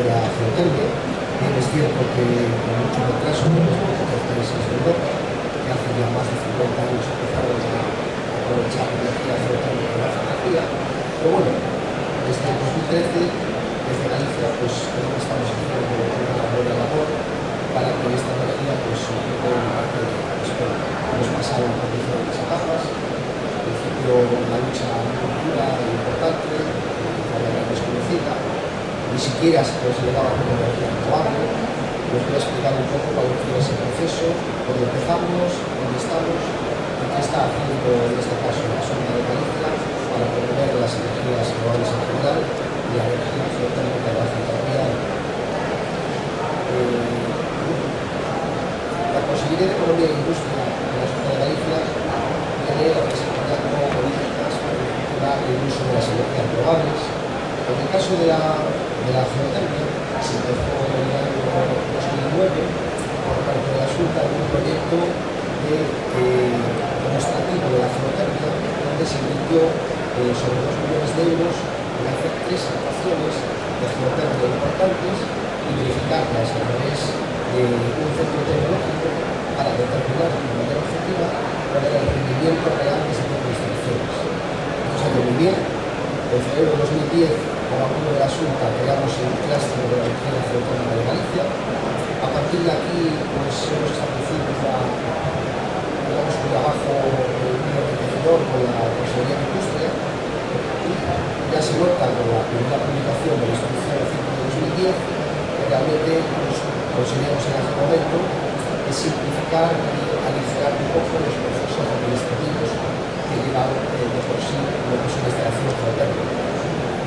de la Geotermia. Bien es cierto que con mucho retraso respecto a otros países de Europa, que hace ya más de 50 años empezaron a aprovechar la energía de la energía, pero bueno, desde 2013, desde Galicia, pues creo que estamos haciendo una buena labor para que esta energía pues, ocupe una parte de la España. Hemos pasado por diferentes etapas, al principio la lucha muy dura e importante, desconocida, ni siquiera se consideraba como energía renovable. Les voy a explicar un poco cuál fue ese proceso, dónde empezamos, dónde estamos y está haciendo en este caso la zona de Galicia para promover las energías renovables en general y la energía geotérmica de la ciudadanía. Eh, la Consejería de Economía e Industria de la Junta de Galicia tiene desarrollando políticas para incentivar el uso de las energías renovables. En el caso de la, de la geotérmica, se empezó en el año 2009 por parte de la Junta en un proyecto de, eh, demostrativo de la geotérmica donde se invirtió eh, sobre 2 millones de euros en hacer tres actuaciones de geotérmica importantes y verificarlas a través de un centro tecnológico para determinar de manera objetiva cuál rendimiento real de tipo de instalaciones. Esto salió muy bien. En febrero de 2010, con apoyo de la Junta, creamos el clúster de la energía geotérmica de Galicia. A partir de aquí, pues hemos establecido ya, digamos, un trabajo enriquecedor con la Consejería de Industria y ya se nota con la primera publicación de la instrucción 5 de 2010 que realmente pues, conseguimos en aquel momento es simplificar y modificar un pouco as cousas dos pedidos que llevaron eh, de por sí logo sobre esta acción fraterna.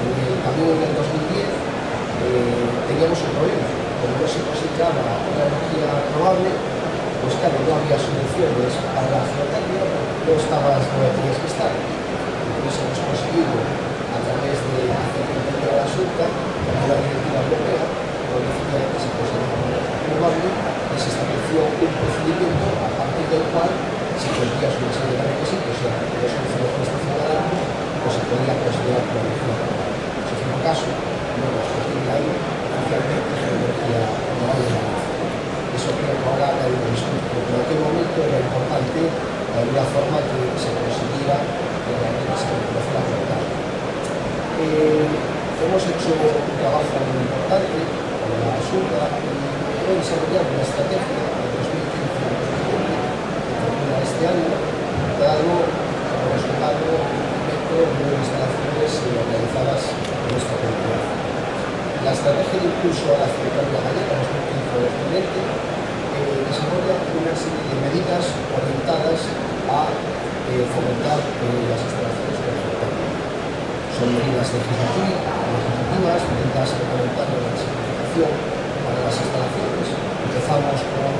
Eh, tamén en 2010 eh, teníamos un problema. Como non se cosechaba unha energía renovable, pues claro, non había subvenciones para a geotermia, non estaban as coberturas que están. Entonces hemos conseguido, a través de la Secretaría de la Asunta, que la directiva europea, donde efectivamente se considera como renovable, y se estableció un procedimiento a partir del cual si cumplías una serie de requisitos y la solución de alarma, pues se podía considerar como energía renovable. Si fue el caso, a partir de ahí, oficialmente es una energía renovable de la Eso creo que ahora hay un discurso, pero en aquel momento era importante de alguna forma que se consiguiera que realmente se reconociera la verdad. Eh, hemos hecho un trabajo muy importante con la Junta y hemos desarrollado una estrategia de 2015-2020 que termina este año, dado como resultado incremento de nueve instalaciones realizadas en nuestra comunidad. La estrategia de impulso a la geotérmica gallega 2015-2020 eh, desarrolla una serie de medidas orientadas a eh, fomentar eh, las instalaciones de la. Son medidas legislativas, medidas reglamentarias de la simplificación las instalaciones. Empezamos con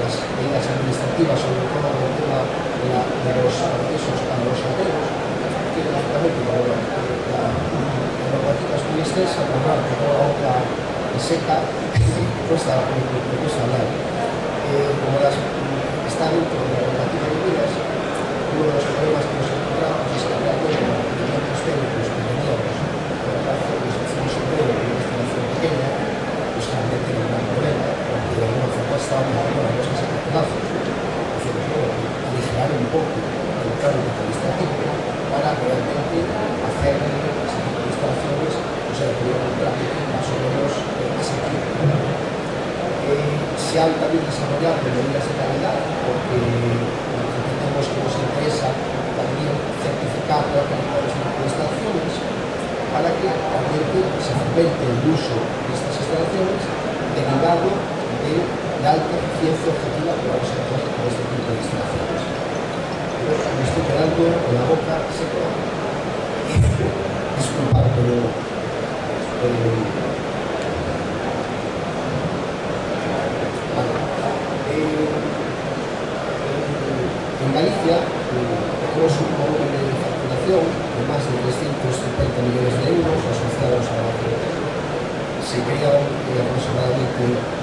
las medidas administrativas, sobre todo en el tema de, la, de los accesos para los hoteles, que lógicamente como la, la, la normativa es muy extensa, hablar de toda la otra seca, cuesta, hablar. Eh, como las, está dentro de la normativa de medidas, uno de los problemas que nos encontramos es que los requerimientos técnicos que teníamos por parte de de una instalación pequeña, pues realmente no era un problema, porque de alguna forma estábamos haciendo las cosas a pedazos. Entonces, bueno, aligerar un poco el trámite administrativo para realmente hacer de instalaciones, o sea, que un trámite más o menos asequible. Eh, se han también desarrollado medidas de calidad, porque entendemos que nos interesa también certificar la calidad de las instalaciones para que realmente se fomente el uso derivado de la alta eficiencia objetiva que vamos a tener con este tipo de instalaciones. Pero me estoy quedando con la boca seca. Disculpad, pero eh,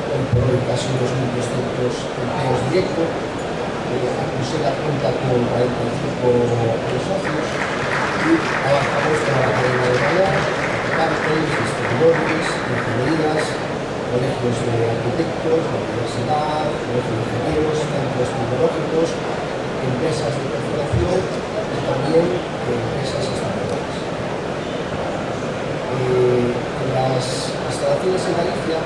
hoy por hoy casi 2.300 empleos directos, eh, se da cuenta con 45 socios y avanzamos con la cadena de valor, parques, distribuidores, ingenierías, colegios de arquitectos, la universidad, colegios de ingenieros, centros tecnológicos, empresas de perforación y también empresas estatales. Eh, las instalaciones en Galicia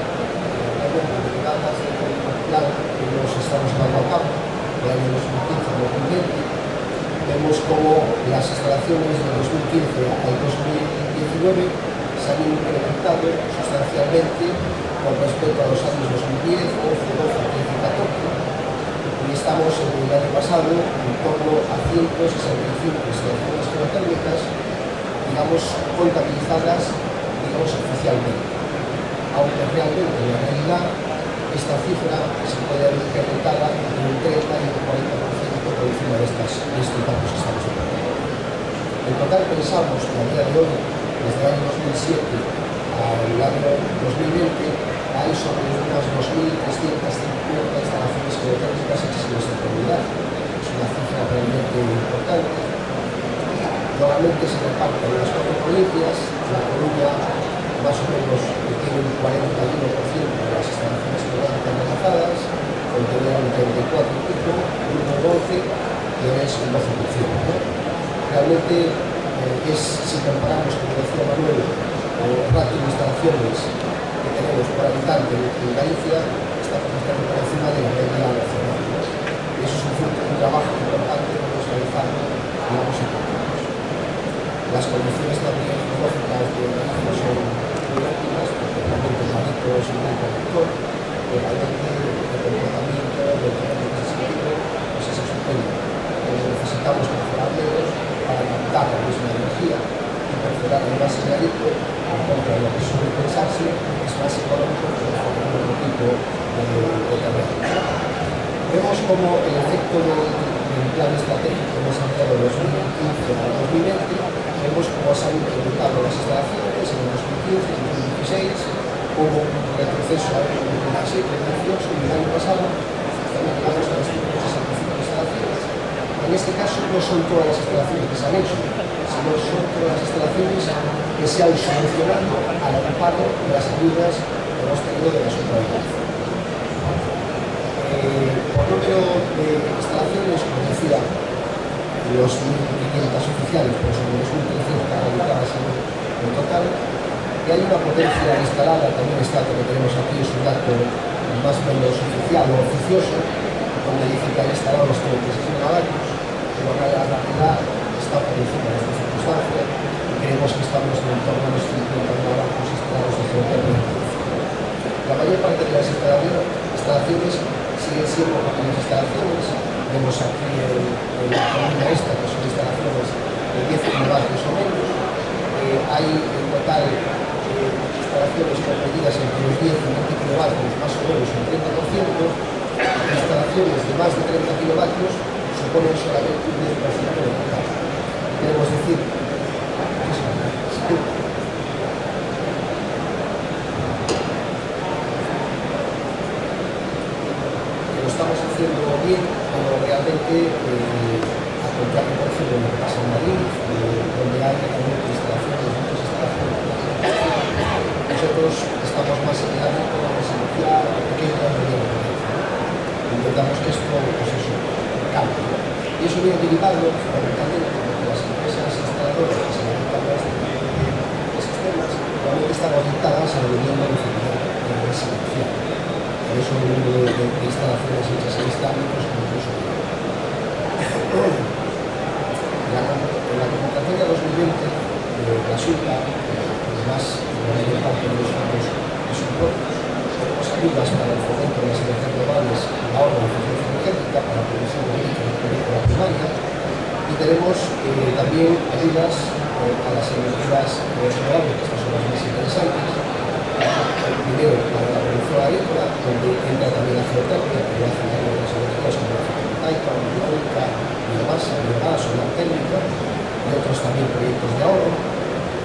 plan que nos estamos dando a cabo del año 2015-2020 vemos como las instalaciones de 2015 al 2019 se han incrementado sustancialmente con respecto a los años 2010, 11, 12, 13, 14 y estamos en el año pasado en torno a 165 instalaciones geotérmicas digamos contabilizadas digamos oficialmente. Aunque realmente en la realidad esta cifra se puede ver incrementada en un 30 y un 40% por encima de, estas, estos datos que estamos viendo. En total pensamos que a día de hoy, desde el año 2007 al año 2020, hay sobre unas 2.350 instalaciones geotérmicas hechas en nuestra comunidad. Es una cifra realmente importante. Normalmente se reparten en las cuatro provincias, la Coruña más o menos tiene un 41% de las instalaciones geográficas realizadas, contenía un 34 y pico, grupo 12, que es un 12%. ¿no? Realmente eh, es, si comparamos, como decía Manuel, el ratio de instalaciones que tenemos por habitante en Galicia, estamos bastante por encima de la media nacional. Y eso es un un trabajo importante que hemos realizado en ambos equipos. Las condiciones también geológicas de Galicia son muy porque realmente el marito es un gran conductor, realmente comportamiento, tamaño que se pues es estupendo. Pero necesitamos dedos para captar la misma energía y perforar el más energético, por contra lo que suele pensarse, es más económico que otro tipo de, de terreno. Vemos como el efecto del, plan estratégico desarrollado de 2015 al 2020, vemos cómo se han incrementado las instalaciones en el 2015 y 2016, hubo un retroceso año 2017, 2018 y el año pasado también llegamos a las 165 instalaciones. En este caso no son todas las instalaciones que se han hecho, sino son todas las instalaciones que se han solucionado al amparo de las ayudas que hemos tenido de la autoridades. Eh, por número de instalaciones, como decía, los 1.500 oficiales, pues son los 1.300 realizadas en, en total, y hay una potencia instalada, también está que tenemos aquí, es un dato más o menos oficial o oficioso, donde dice que hay instalados los 36 megavatios, pero la realidad está por encima de esta circunstancia y creemos que estamos en torno a los 50 megavatios instalados de. La mayor parte de las instalaciones siguen siendo pequeñas instalaciones, vemos aquí en, la columna esta que son instalaciones de 10 megavatios o menos, hay en total instalaciones comprendidas entre los 10 y 20 kilovatios, más o menos un 30%, instalaciones de más de 30 kilovatios suponen solamente un 10% del total. Queremos decir, que lo estamos haciendo bien, pero realmente eh, a contrario, por ejemplo, lo que pasa en Madrid, eh, donde hay realmente instalaciones, muchas instalaciones nosotros estamos más en el ámbito de la residencia pequeña y mediana Intentamos que esto, pues eso, cambie. Y eso viene derivado fundamentalmente porque las empresas instaladoras que se dedican a este tipo de sistemas realmente están orientadas a la vivienda de de residencial. Por eso el número de, de, de instalaciones hechas en este ámbito es muy La, en la convocación de 2020 de la Junta, además la mayor parte de los fondos de soporte, tenemos ayudas para el fomento de las energías renovables y la eficiencia energética para la producción de eléctrica la primaria y tenemos eh, también ayudas eh, a las energías renovables, que estas son las más interesantes. El primero para la producción agrícola, donde entra también la geotecnia, que lo hacen las energías como la fotovoltaica, la eólica, biomasa, biogás, solar térmica y otros también proyectos de ahorro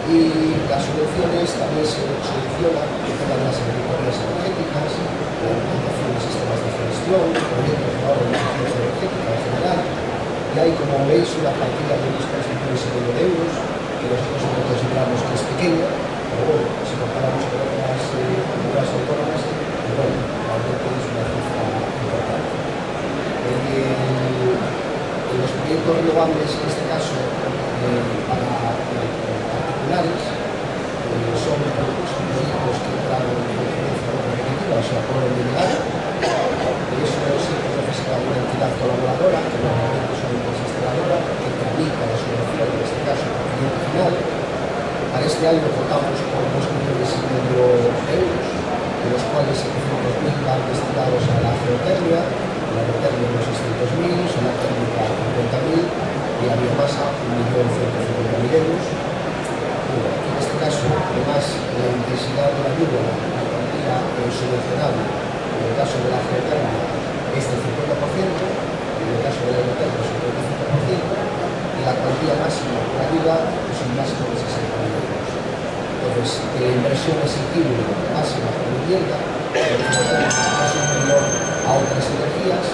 y las subvenciones también se solucionan con las agriculturas energéticas, la implantación de sistemas de gestión, proyectos de eficiencia energética en general. Y hay, como veis, una partida de unos 3 millones y de euros, que nosotros consideramos que es pequeña, pero bueno, si comparamos con otras comunidades eh, autónomas, pues bueno, realmente es una cifra importante. En, en los proyectos renovables, en este caso, eh, singulares, eh, son produtos científicos que entraron en competencia con agricultura, o sea, por unidad, por eso se necesita una entidad colaboradora, que normalmente son empresa instaladora, que tramita la subvención, en este caso, el final. Para este año contamos cuantía máxima de la ayuda es un máximo de 60.000 euros. Entonces, que la inversión exigible máxima por vivienda es superior a otras energías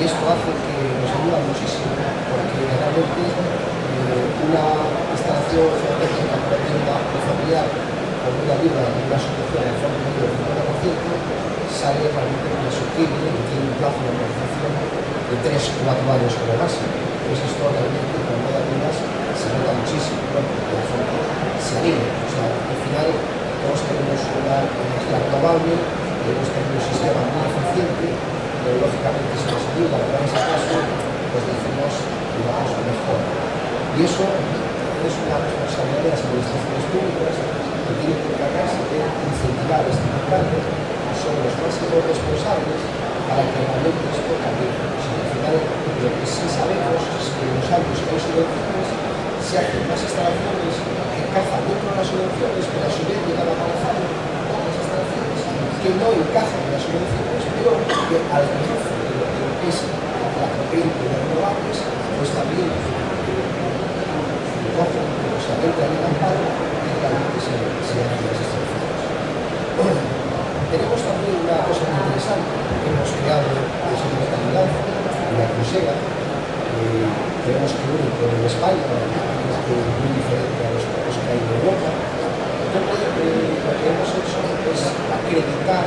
y esto hace que nos ayuda muchísimo porque realmente eh, una instalación geotécnica por vivienda familiar con una ayuda de una solución en forma del 50% sale realmente muy asequible y tiene un plazo de amortización de 3-4 años como máximo. Entonces esto realmente cuando nota muchísimo, ¿no? porque la gente se anima. O sea, al final todos tenemos una energía renovable, debemos tener un sistema muy eficiente, pero lógicamente si nos ayuda a ese caso, pues decimos, digamos, mejor. Y eso es una responsabilidad de las administraciones públicas que tienen que encargarse de incentivar este mercado, son los máximos responsables para que realmente esto cambie. O sea, al final, lo que sí sabemos es que en los años que hay subvenciones se hacen más instalaciones que encajan dentro de las subvenciones, pero a su vez llegan a aparecer otras instalaciones que no en subvenciones, pero que al menos de lo que es la corriente de renovables, pues también cogen, sea, entran en amparo y realmente se, se hacen las instalaciones. Tenemos también una cosa muy interesante que hemos creado de segunda calidad, la Crusera, eh, creemos que único en España, que es muy diferente a los, los que hay en Europa. Entonces, lo que hemos hecho es acreditar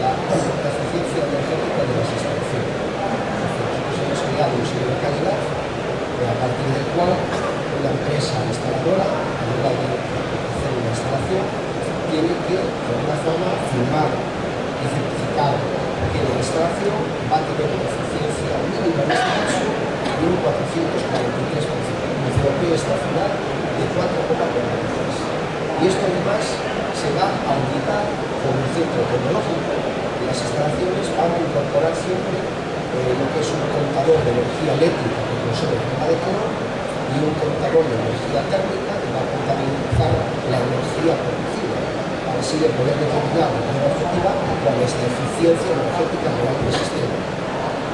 la, eficiencia energética de las instalaciones. Nosotros hemos creado un sello de calidad a partir del cual la empresa instaladora, a la hora de hacer una instalación, tiene que, de alguna forma, firmar y certificar que la instalación va a tener una eficiencia mínima en este caso de un 443%. El COP estacional de 4,43. Y esto además se va a auditar con el centro tecnológico las instalaciones van a incorporar siempre eh, lo que es un contador de energía eléctrica que consume forma de color y un contador de energía térmica que va a contabilizar la energía producida para así de poder determinar de forma objetiva cuál es la eficiencia energética real del sistema.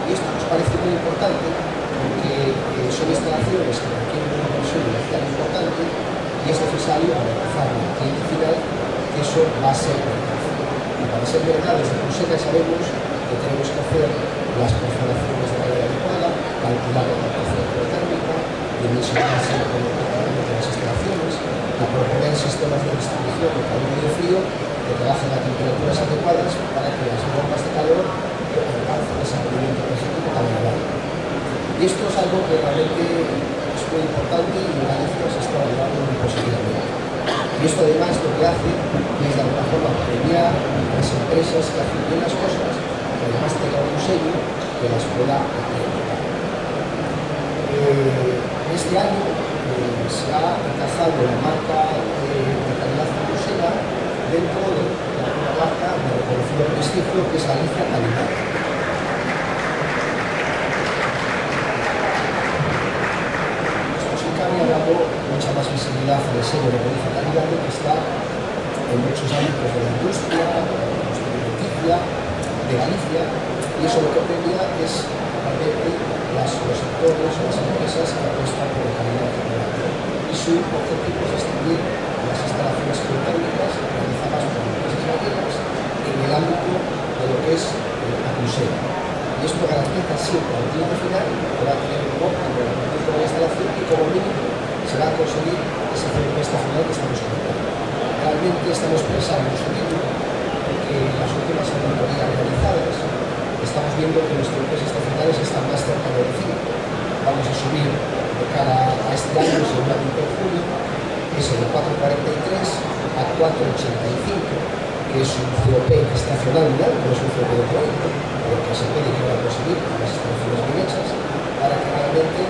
Y esto nos parece muy importante porque eh, son instalaciones que requieren una inversión inicial importante y es necesario garantizar al cliente final eso va a ser verdad. Y para ser verdad, desde Conseja sabemos que tenemos que hacer las perforaciones de manera adecuada, calcular la temperatura térmica, dimensionarse con de las instalaciones, y proponer sistemas de distribución de calor y de frío que trabajen a temperaturas adecuadas para que las bombas de calor alcancen ese rendimiento energético tan elevado. Y esto es algo que realmente es muy importante y en Galicia se está valorando muy positivamente. Y esto además lo que hace es de alguna forma premiar las empresas que hacen bien las cosas, que además tengan un sello que las pueda acreditar. Eh, este año eh, se ha encajado la marca de calidad grosera dentro de la marca de reconocido prestigio que es Galicia Calidad. ha dado mucha sello de Galicia Calidad que está en muchos ámbitos de la industria, de la alimenticia, de Galicia, y eso lo que premia es realmente las, los sectores o las empresas que apuestan por la calidad general. Y su objetivo es distinguir las instalaciones geotérmicas realizadas por empresas gallegas en el ámbito de lo que es la crucera. Y esto garantiza siempre al cliente final que va a tener un óptimo de la instalación y como mínimo se va a conseguir ese CMP estacional que estamos comentando. Realmente estamos pensando en su porque las últimas auditorías realizadas estamos viendo que los tiempos estacionales están más cerca del 5. vamos a subir de cara a este año, la de julio, es de 4,43 a 4,85, que es un COP estacional no es un COP de proyecto, pero que se puede llegar a conseguir con las instalaciones bien para que realmente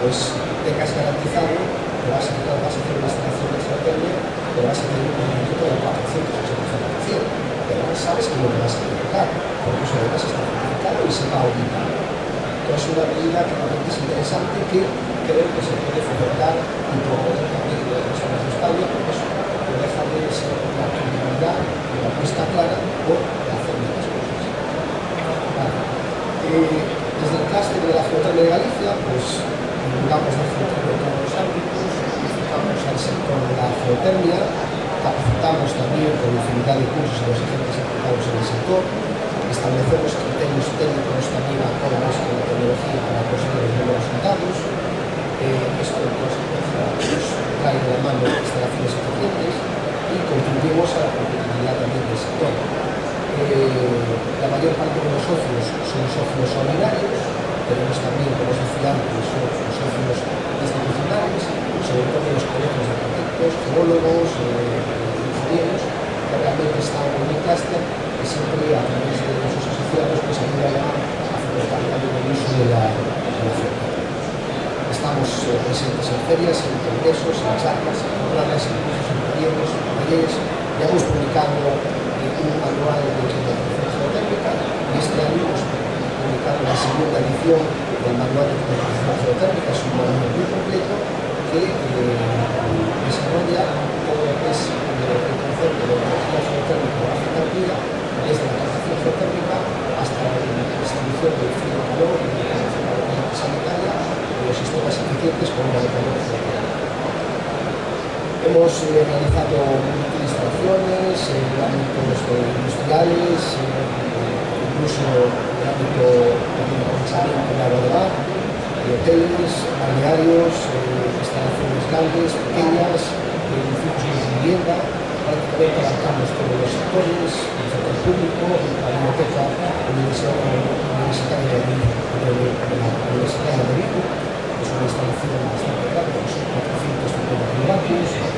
pues, tengas garantizado vas a, vas a hacer una instalación de estrategia, que vas a tener un rendimiento del 485%. Pero no sabes que te vas a equivocar, porque eso además está certificado y se va a auditar. Entonces es una medida que realmente es interesante que creo que se puede fomentar y proponer también en las personas de España, porque eso no deja de ser una y una apuesta clara por hacer las cosas. Vale. Eh, desde el clúster de la Geotermia de Galicia, pues divulgamos la geotermia en todos los ámbitos, enfocamos al sector de la geotermia, capacitamos también con infinidad de cursos a los agentes implicados en el sector, establecemos criterios técnicos también acordes con la tecnología para conseguir los resultados. Eh, esto consecuencia nos trae de la mano instalaciones eficientes y contribuimos a la competitividad también del sector. eh, la mayor parte de los socios son socios solidarios, tenemos también como os sociedad socios, socios institucionales, sobre todo los colegios de arquitectos, geólogos, eh, ingenieros, que realmente están en el clúster que siempre a través de sus asociados pues ayudan a fomentar también el uso de la, de la oferta. Estamos eh, presentes en ferias, en congresos, en charlas, en programas, en cursos, en talleres, en talleres, ya hemos publicado un manual de implementación geotérmica y este año hemos publicado la segunda edición del manual de implementación geotérmica, es un manual muy completo que eh, desarrolla todo lo que es eh, el concepto de energía geotérmica o geotérmica desde la captación geotérmica hasta la distribución del frío calor y la sanitaria de los sistemas eficientes con una calor Hemos eh, realizado instalaciones en ámbitos industriales, eh, incluso en el ámbito de de agua de mar, de hoteles, balnearios, eh, instalaciones grandes, pequeñas, edificios de vivienda, prácticamente abarcamos todos los sectores, el sector público, la biblioteca universitaria de, de, de la Universidad de Vigo, que es una instalación bastante grande, son 450 megavatios,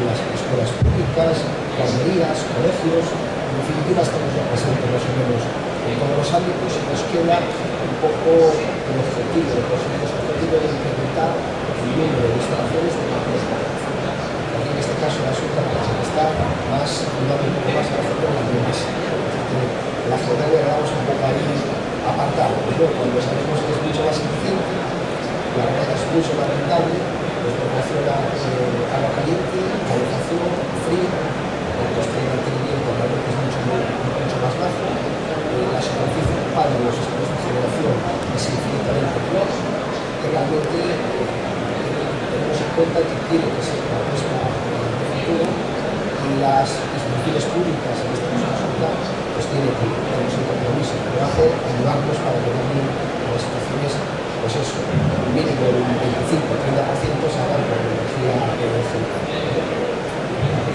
escuelas, escuelas públicas, guarderías, colegios, en definitiva estamos ya presentes más o menos en todos los ámbitos y nos queda un poco el objetivo, el objetivo de incrementar el número de instalaciones de la en este caso la Junta está más, un poco más a la zona de la La zona le damos un poco ahí apartado, pero cuando sabemos que es mucho más eficiente, la verdad es mucho más rentable, pues proporciona eh, agua caliente, calefacción, frío, el coste de mantenimiento realmente es mucho, mucho más bajo, eh, la superficie ocupada de los sistemas de generación es infinitamente menor, que realmente eh, tenemos en cuenta que tiene que ser una apuesta de futuro y las instituciones públicas, en este caso la pues tiene que tener un compromiso que lo hace ayudarnos para que también las situaciones pues eso, un mínimo de un 25-30% se hagan con energía eólica.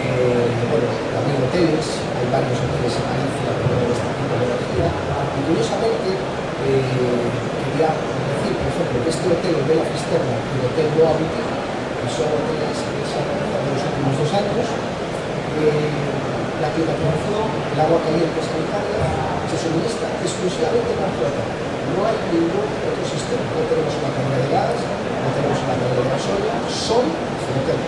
Eh, bueno, también hoteles, hay varios hoteles en Galicia que tienen este tipo de energía y curiosamente eh, quería decir, por ejemplo, que este hotel de la Fisterra y el hotel Boa Boutique, que son hoteles que se han realizado en los últimos dos años, eh, la climatización, el agua caliente sanitaria se suministra exclusivamente con flota no hay ningún otro sistema. No tenemos una carga de gas, no tenemos una carga de gasolina, son hotel.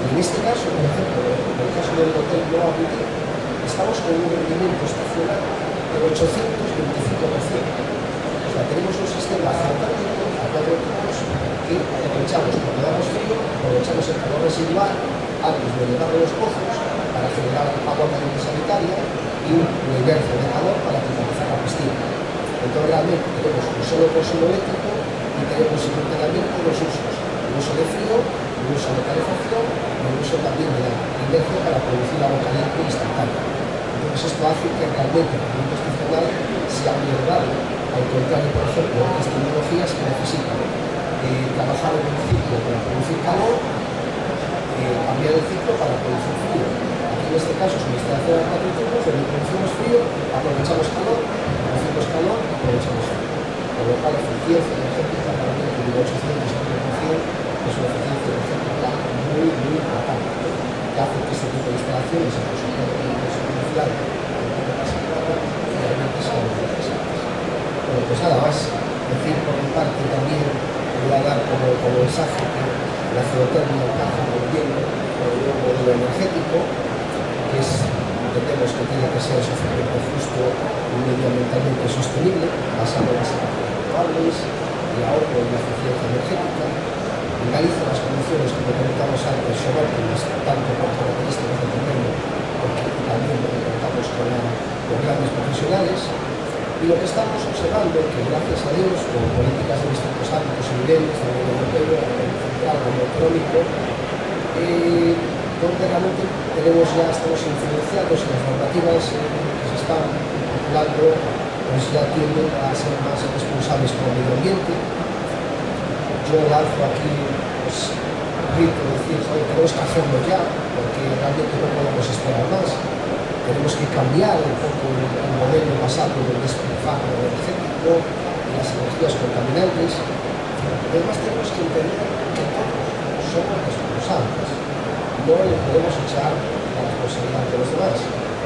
En este caso, por ejemplo, en el caso del hotel Nova Boutique, estamos un rendimiento estacional del 825%. O sea, tenemos un sistema fantástico a cuatro tipos que aprovechamos cuando damos frío, aprovechamos el calor residual antes de llegar a los pozos para generar agua caliente sanitaria y un universo de calor para climatizar la piscina. Entonces realmente tenemos un solo consumo eléctrico y tenemos simultáneamente dos usos, el uso de frío, el uso de calefacción y el uso también de la inercia para producir agua caliente instantánea. Entonces esto hace que realmente el producto institucional sea elevado, al contrario, por ejemplo, otras tecnologías que necesitan eh, trabajar en un ciclo para producir calor, eh, cambiar el ciclo para producir frío. Aquí en este caso es una instalación de cuatro turnos, donde producimos frío, aprovechamos calor producimos calor, aprovechamos frío. Con lo cual, eficiencia energética realmente 800 es una eficiencia energética muy, muy importante, que hace que este tipo de instalaciones, en el interesantes. Bueno, pues nada más, decir por mi parte también, voy a dar como, como mensaje que la geotermia encaja muy bien con el nuevo modelo energético, que es, entendemos que tiene que ser socialmente justo y medioambientalmente sostenible, basado en las energías renovables, el ahorro y la eficiencia energética. En Galicia las condiciones, como comentamos antes, son óptimas, tanto por características del terreno, porque también lo que contamos con, la, con grandes y lo que estamos observando es que gracias a Dios, con políticas de distintos ámbitos y niveles, a nivel europeo, a nivel central, económico, eh, donde realmente tenemos ya, estamos influenciados en las normativas que se están dando, pues ya tienden a ser más responsables con el medio ambiente, yo lanzo aquí pues, grito decir, joder, tenemos que hacerlo ya, porque realmente no podemos esperar más. Tenemos que cambiar un poco el, el modelo basado en el despilfarro energético y las energías contaminantes. Además tenemos que entender que todos somos responsables. No le podemos echar la responsabilidad de los demás.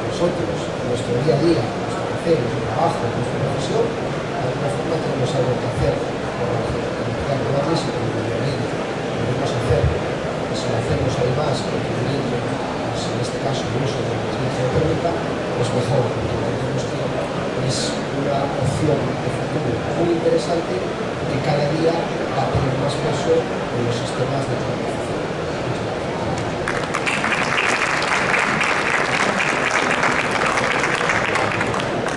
Nosotros, en nuestro día a día, en nuestro hacer, en nuestro trabajo, en nuestra profesión, de alguna forma tenemos algo que hacer por la renovables y el medio ambiente. Podemos hacer, si lo hacemos además contribuyendo, pues en este caso el uso de la energía geotérmica, pues mejor, porque entendemos que es una opción de futuro muy interesante que cada día va a tener más peso en los sistemas de transporte